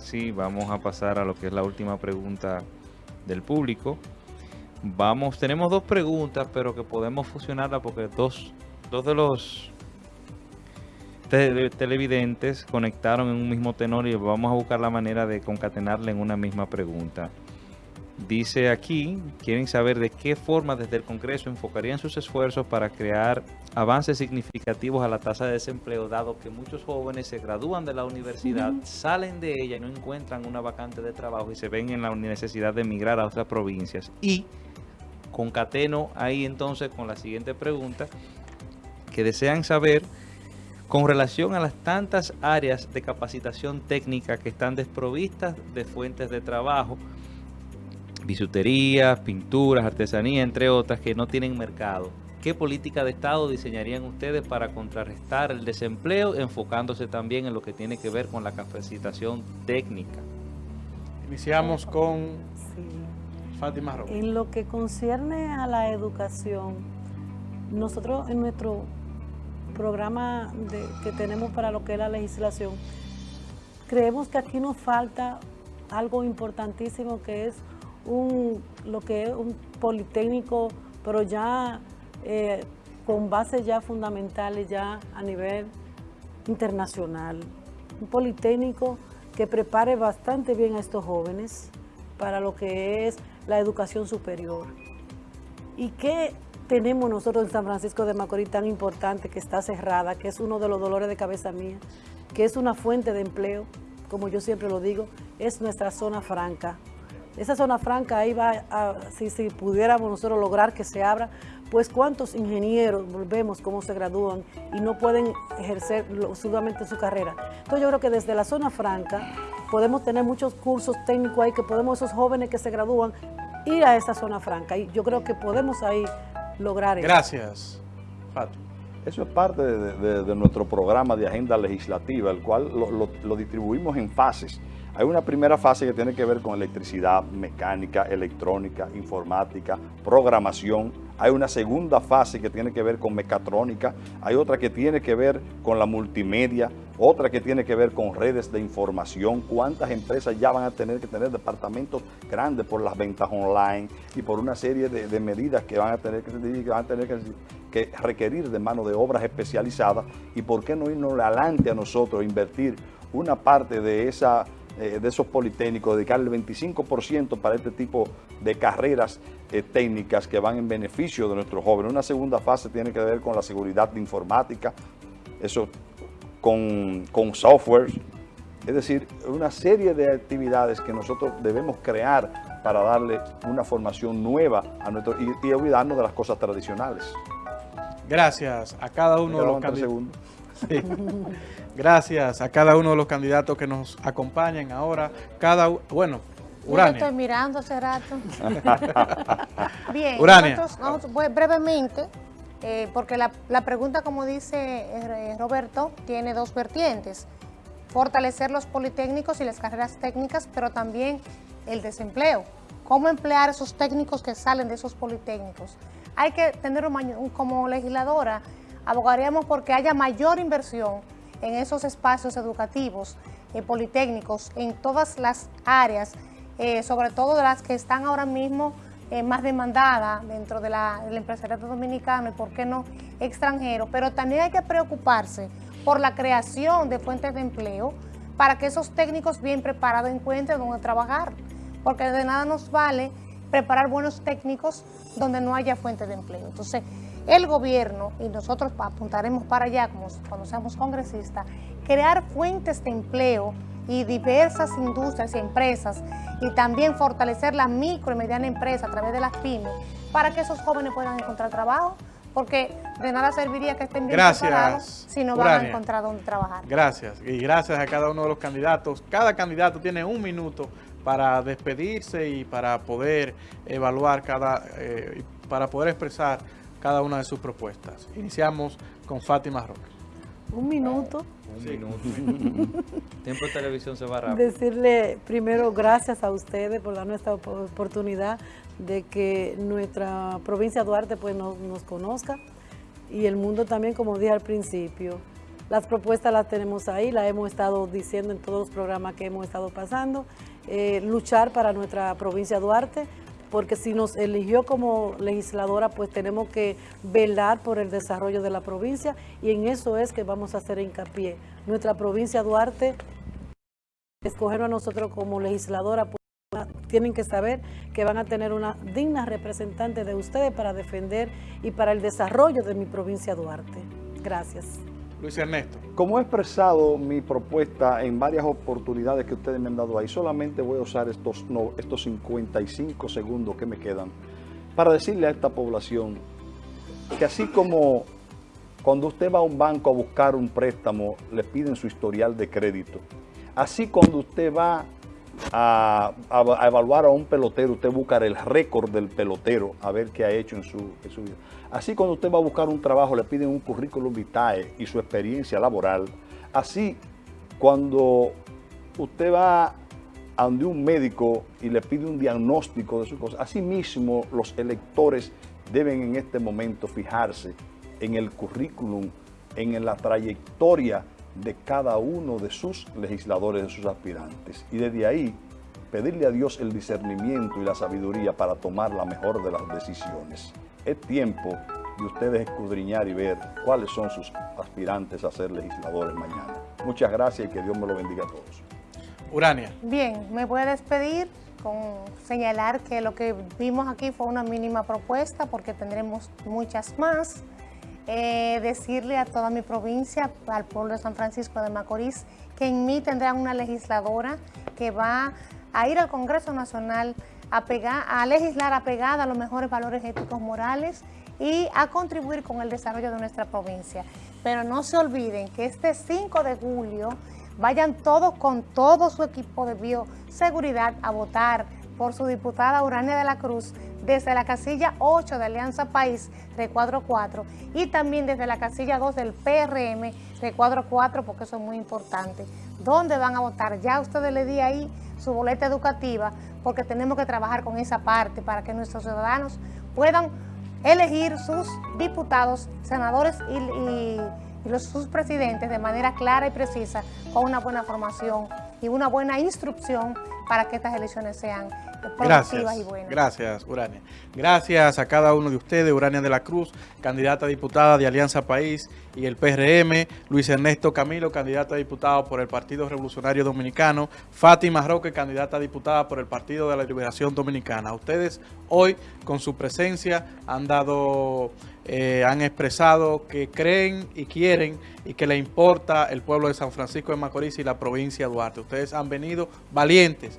sí vamos a pasar a lo que es la última pregunta del público. Vamos, tenemos dos preguntas, pero que podemos fusionarla porque dos, dos de los televidentes conectaron en un mismo tenor y vamos a buscar la manera de concatenarla en una misma pregunta. Dice aquí, quieren saber de qué forma desde el Congreso enfocarían sus esfuerzos para crear avances significativos a la tasa de desempleo, dado que muchos jóvenes se gradúan de la universidad, salen de ella y no encuentran una vacante de trabajo y se ven en la necesidad de emigrar a otras provincias. Y concateno ahí entonces con la siguiente pregunta, que desean saber con relación a las tantas áreas de capacitación técnica que están desprovistas de fuentes de trabajo, bisutería, pinturas, artesanía, entre otras, que no tienen mercado. ¿Qué política de Estado diseñarían ustedes para contrarrestar el desempleo, enfocándose también en lo que tiene que ver con la capacitación técnica? Iniciamos con Fátima Robles. En lo que concierne a la educación, nosotros en nuestro programa que tenemos para lo que es la legislación, creemos que aquí nos falta algo importantísimo que es un, lo que es un politécnico, pero ya eh, con bases ya fundamentales ya a nivel internacional. Un politécnico que prepare bastante bien a estos jóvenes para lo que es la educación superior. ¿Y qué tenemos nosotros en San Francisco de Macorís tan importante que está cerrada, que es uno de los dolores de cabeza mía, que es una fuente de empleo, como yo siempre lo digo, es nuestra zona franca. Esa zona franca ahí va, a, si, si pudiéramos nosotros lograr que se abra, pues cuántos ingenieros volvemos cómo se gradúan y no pueden ejercer solamente su carrera. Entonces yo creo que desde la zona franca podemos tener muchos cursos técnicos ahí que podemos esos jóvenes que se gradúan ir a esa zona franca y yo creo que podemos ahí lograr eso. Gracias, Fato. Eso es parte de, nuestro programa de agenda legislativa, el cual lo distribuimos en fases. Hay una primera fase que tiene que ver con electricidad, mecánica, electrónica, informática, programación. Hay una segunda fase que tiene que ver con mecatrónica. Hay otra que tiene que ver con la multimedia. Otra que tiene que ver con redes de información. ¿Cuántas empresas ya van a tener que tener departamentos grandes por las ventas online y por una serie de, medidas que van a tener que, van a tener que, requerir de mano de obras especializadas? ¿Y por qué no irnos adelante a nosotros, invertir una parte de esa eh, de esos politécnicos, dedicar el 25% para este tipo de carreras eh, técnicas que van en beneficio de nuestros jóvenes. Una segunda fase tiene que ver con la seguridad informática, eso con, con software, es decir, una serie de actividades que nosotros debemos crear para darle una formación nueva a nuestro y, olvidarnos de las cosas tradicionales. Gracias a cada uno de los candidatos. Gracias a cada uno de los candidatos que nos acompañan ahora. Cada bueno, Urania. Yo estoy mirando hace rato. Bien, Nosotros, brevemente, eh, porque la, pregunta, como dice eh, Roberto, tiene dos vertientes. Fortalecer los politécnicos y las carreras técnicas, pero también el desempleo. ¿Cómo emplear esos técnicos que salen de esos politécnicos? Hay que tener como legisladora abogaríamos porque haya mayor inversión en esos espacios educativos, eh, politécnicos, en todas las áreas, sobre todo de las que están ahora mismo eh, más demandadas dentro de la, del empresariado dominicano y por qué no extranjero, pero también hay que preocuparse por la creación de fuentes de empleo para que esos técnicos bien preparados encuentren dónde trabajar, porque de nada nos vale preparar buenos técnicos donde no haya fuente de empleo. Entonces, el gobierno, y nosotros apuntaremos para allá cuando seamos congresistas, crear fuentes de empleo y diversas industrias y empresas y también fortalecer la micro y mediana empresa a través de las pymes para que esos jóvenes puedan encontrar trabajo porque de nada serviría que estén bien preparados si no van a encontrar dónde trabajar. Gracias, y gracias a cada uno de los candidatos. Cada candidato tiene un minuto para despedirse y para poder evaluar cada, eh, para poder expresar cada una de sus propuestas. Iniciamos con Fátima Roque. Un minuto. Un minuto. Tiempo de televisión se va rápido. Decirle primero gracias a ustedes por darnos esta oportunidad de que nuestra provincia de Duarte pues nos, conozca y el mundo también, como dije al principio, Las propuestas las tenemos ahí, las hemos estado diciendo en todos los programas que hemos estado pasando. Eh, luchar para nuestra provincia de Duarte, porque si nos eligió como legisladora, pues tenemos que velar por el desarrollo de la provincia y en eso es que vamos a hacer hincapié. Nuestra provincia Duarte, escoger a nosotros como legisladora, pues, tienen que saber que van a tener una digna representante de ustedes para defender y para el desarrollo de mi provincia Duarte. Gracias. Luis Ernesto. Como he expresado mi propuesta en varias oportunidades que ustedes me han dado ahí, solamente voy a usar estos, no, estos 55 segundos que me quedan para decirle a esta población que así como cuando usted va a un banco a buscar un préstamo, le piden su historial de crédito, así cuando usted va a, evaluar a un pelotero, usted busca el récord del pelotero, a ver qué ha hecho en su, en su vida. Así cuando usted va a buscar un trabajo, le piden un currículum vitae y su experiencia laboral. Así cuando usted va a donde un médico y le pide un diagnóstico de su cosa. Asimismo, los electores deben en este momento fijarse en el currículum, en la trayectoria de cada uno de sus legisladores, de sus aspirantes. Y desde ahí, pedirle a Dios el discernimiento y la sabiduría para tomar la mejor de las decisiones. Es tiempo de ustedes escudriñar y ver cuáles son sus aspirantes a ser legisladores mañana. Muchas gracias y que Dios me lo bendiga a todos. Urania. Bien, me voy a despedir con señalar que lo que vimos aquí fue una mínima propuesta porque tendremos muchas más. Eh, decirle a toda mi provincia, al pueblo de San Francisco de Macorís, que en mí tendrán una legisladora que va a ir al Congreso Nacional a, pegar, a legislar apegada a los mejores valores éticos morales y a contribuir con el desarrollo de nuestra provincia. Pero no se olviden que este 5 de julio vayan todos con todo su equipo de bioseguridad a votar por su diputada Urania de la Cruz desde la casilla 8 de Alianza País, recuadro 4, y también desde la casilla 2 del PRM, recuadro 4, porque eso es muy importante. ¿Dónde van a votar? Ya ustedes le di ahí su boleta educativa, porque tenemos que trabajar con esa parte para que nuestros ciudadanos puedan elegir sus diputados, senadores y, los, sus presidentes de manera clara y precisa, con una buena formación y una buena instrucción para que estas elecciones sean Gracias, gracias, Urania. Gracias a cada uno de ustedes, Urania de la Cruz, candidata a diputada de Alianza País y el PRM, Luis Ernesto Camilo, candidato a diputado por el Partido Revolucionario Dominicano, Fátima Roque, candidata a diputada por el Partido de la Liberación Dominicana. Ustedes hoy, con su presencia, han dado... Eh, han expresado que creen y quieren y que le importa el pueblo de San Francisco de Macorís y la provincia de Duarte. Ustedes han venido valientes